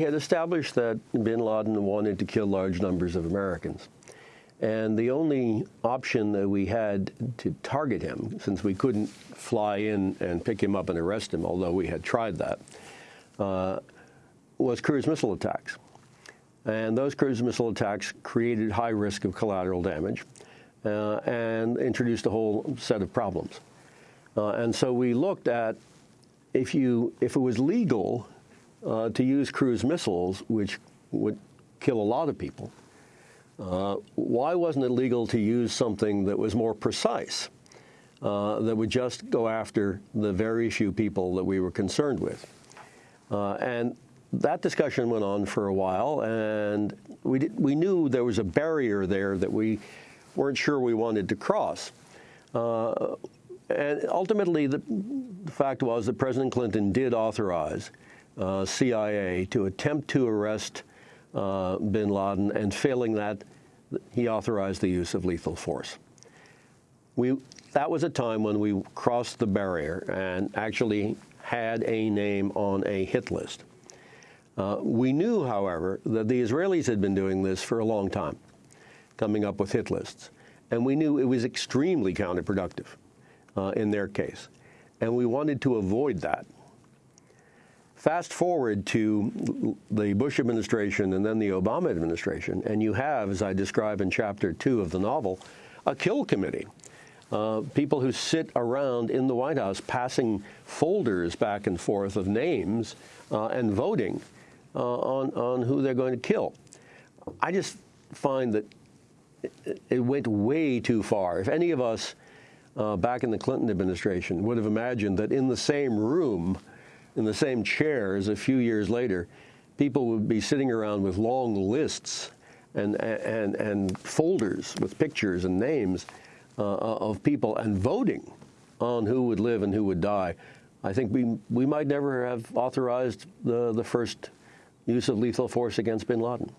had established that bin Laden wanted to kill large numbers of Americans. And the only option that we had to target him, since we couldn't fly in and pick him up and arrest him, although we had tried that, uh, was cruise missile attacks. And those cruise missile attacks created high risk of collateral damage uh, and introduced a whole set of problems. Uh, and so we looked at if you if it was legal uh, to use cruise missiles, which would kill a lot of people, uh, why wasn't it legal to use something that was more precise, uh, that would just go after the very few people that we were concerned with? Uh, and that discussion went on for a while, and we, did, we knew there was a barrier there that we weren't sure we wanted to cross. Uh, and ultimately, the, the, fact was that President Clinton did authorize uh, CIA to attempt to arrest uh, bin Laden, and failing that, he authorized the use of lethal force. We, that was a time when we crossed the barrier and actually had a name on a hit list. Uh, we knew, however, that the Israelis had been doing this for a long time, coming up with hit lists. And we knew it was extremely counterproductive uh, in their case. And we wanted to avoid that. Fast forward to the Bush administration and then the Obama administration, and you have, as I describe in chapter two of the novel, a kill committee. Uh, people who sit around in the White House passing folders back and forth of names uh, and voting uh, on, on who they're going to kill. I just find that it went way too far. If any of us uh, back in the Clinton administration would have imagined that in the same room in the same chairs a few years later, people would be sitting around with long lists and, and, and folders with pictures and names uh, of people and voting on who would live and who would die. I think we, we might never have authorized the, the first use of lethal force against bin Laden.